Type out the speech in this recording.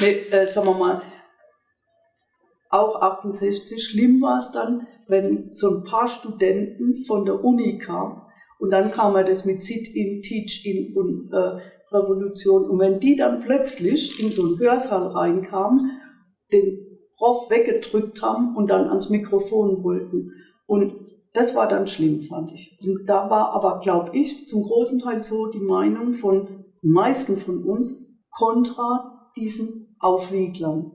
nee, äh, sagen wir mal, auch 68, schlimm war es dann, wenn so ein paar Studenten von der Uni kamen und dann kam er das mit Sit-in, Teach-in und äh, Revolution. Und wenn die dann plötzlich in so einen Hörsaal reinkamen, den Prof weggedrückt haben und dann ans Mikrofon wollten. Und das war dann schlimm, fand ich. Und da war aber, glaube ich, zum großen Teil so die Meinung von meisten von uns kontra diesen Aufwieglern.